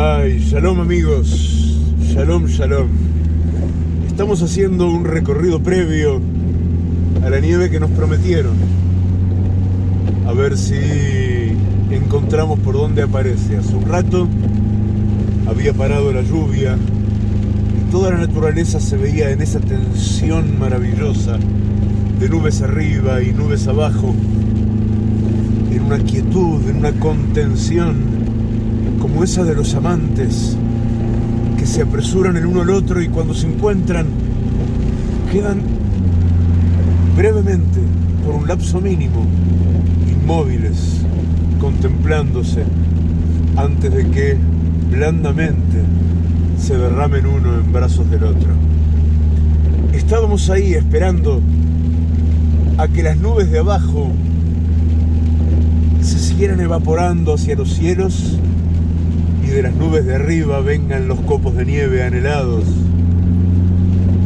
Ay, shalom amigos, shalom, shalom. Estamos haciendo un recorrido previo a la nieve que nos prometieron. A ver si encontramos por dónde aparece. Hace un rato había parado la lluvia y toda la naturaleza se veía en esa tensión maravillosa de nubes arriba y nubes abajo, en una quietud, en una contención como de los amantes que se apresuran el uno al otro y cuando se encuentran quedan brevemente, por un lapso mínimo, inmóviles, contemplándose antes de que blandamente se derramen uno en brazos del otro. Estábamos ahí esperando a que las nubes de abajo se siguieran evaporando hacia los cielos y de las nubes de arriba vengan los copos de nieve anhelados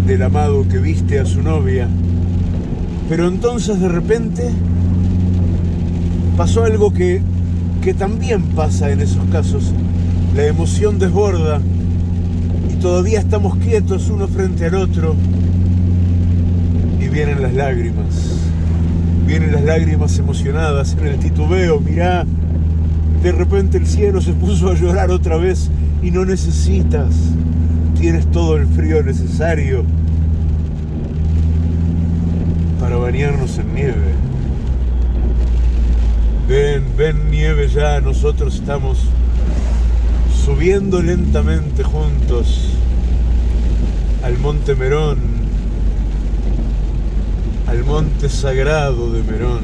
del amado que viste a su novia. Pero entonces de repente pasó algo que, que también pasa en esos casos. La emoción desborda y todavía estamos quietos uno frente al otro y vienen las lágrimas. Vienen las lágrimas emocionadas en el titubeo, mirá, de repente el cielo se puso a llorar otra vez y no necesitas, tienes todo el frío necesario para bañarnos en nieve. Ven, ven nieve ya, nosotros estamos subiendo lentamente juntos al monte Merón, al monte sagrado de Merón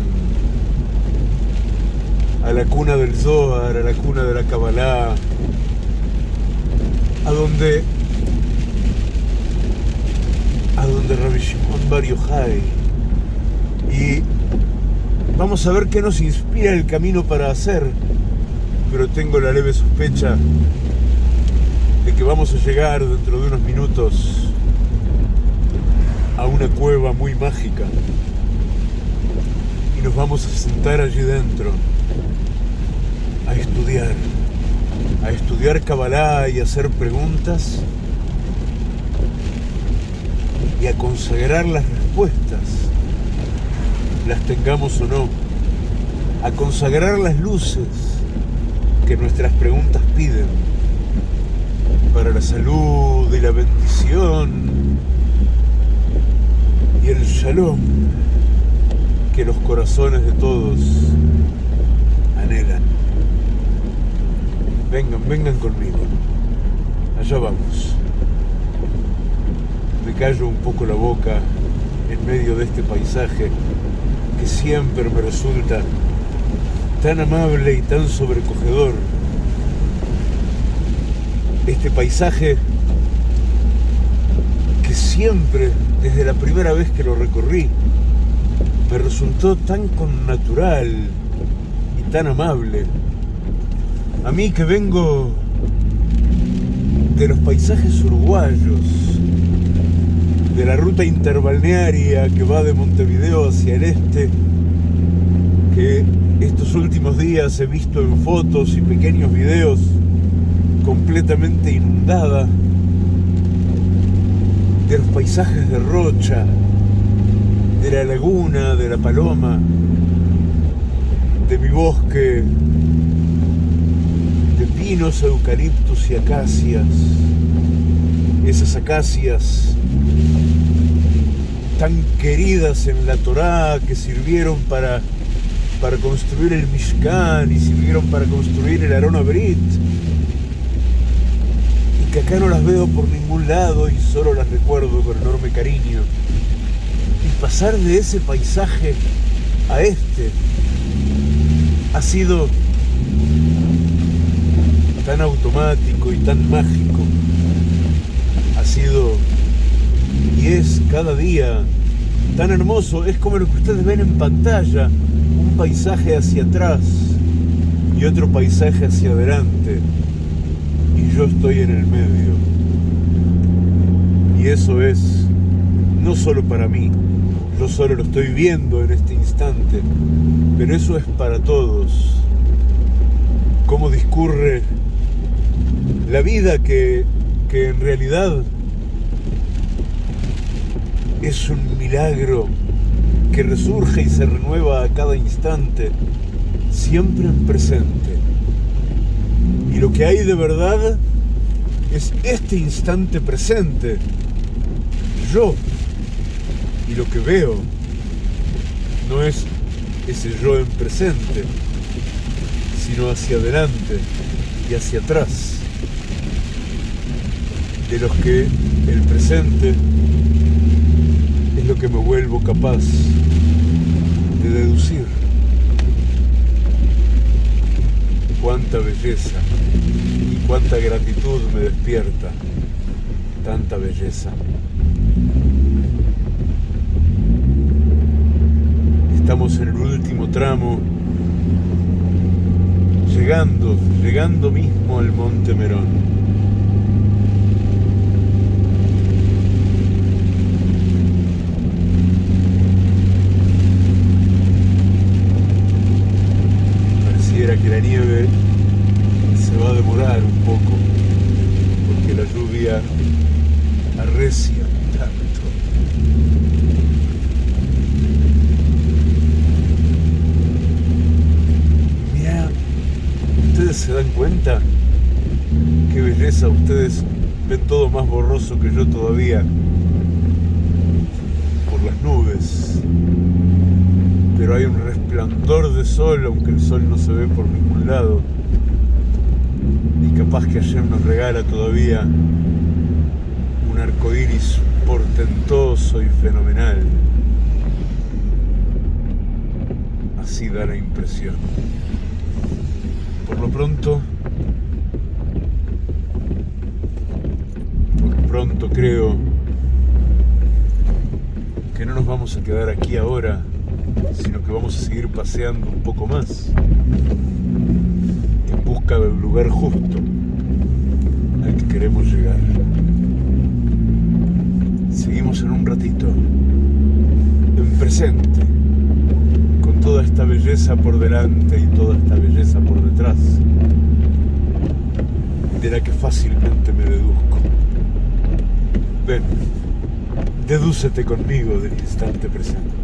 la cuna del Zohar, a la cuna de la Kabbalah, a donde a donde Rabbi Shimon Bar Y vamos a ver qué nos inspira el camino para hacer, pero tengo la leve sospecha de que vamos a llegar dentro de unos minutos a una cueva muy mágica. Y nos vamos a sentar allí dentro a estudiar, a estudiar Kabbalah y hacer preguntas y a consagrar las respuestas, las tengamos o no, a consagrar las luces que nuestras preguntas piden para la salud y la bendición y el shalom que los corazones de todos anhelan. Vengan, vengan conmigo. Allá vamos. Me callo un poco la boca en medio de este paisaje que siempre me resulta tan amable y tan sobrecogedor. Este paisaje que siempre, desde la primera vez que lo recorrí, me resultó tan connatural y tan amable. A mí que vengo de los paisajes uruguayos, de la ruta interbalnearia que va de Montevideo hacia el este, que estos últimos días he visto en fotos y pequeños videos completamente inundada, de los paisajes de Rocha, de la laguna, de la paloma, de mi bosque pinos, eucaliptus y acacias. Esas acacias tan queridas en la Torá que sirvieron para, para construir el Mishkan y sirvieron para construir el Arona Brit. Y que acá no las veo por ningún lado y solo las recuerdo con enorme cariño. Y pasar de ese paisaje a este ha sido tan automático y tan mágico ha sido y es cada día tan hermoso. Es como lo que ustedes ven en pantalla, un paisaje hacia atrás y otro paisaje hacia adelante. Y yo estoy en el medio. Y eso es no solo para mí, yo solo lo estoy viendo en este instante, pero eso es para todos. Cómo discurre la vida que, que en realidad es un milagro que resurge y se renueva a cada instante, siempre en presente. Y lo que hay de verdad es este instante presente, yo. Y lo que veo no es ese yo en presente, sino hacia adelante y hacia atrás, de los que el presente es lo que me vuelvo capaz de deducir. Cuánta belleza y cuánta gratitud me despierta tanta belleza. Estamos en el último tramo, llegando, llegando mismo al Monte Merón. Pareciera que la nieve un poco, porque la lluvia arrecia se dan cuenta? Qué belleza, ustedes ven todo más borroso que yo todavía por las nubes. Pero hay un resplandor de sol, aunque el sol no se ve por ningún lado. Capaz que ayer nos regala todavía un arco iris portentoso y fenomenal. Así da la impresión por lo pronto, por lo pronto creo que no nos vamos a quedar aquí ahora, sino que vamos a seguir paseando un poco más en busca del lugar justo queremos llegar. Seguimos en un ratito, en presente toda esta belleza por delante y toda esta belleza por detrás, de la que fácilmente me deduzco. Ven, dedúcete conmigo del instante presente.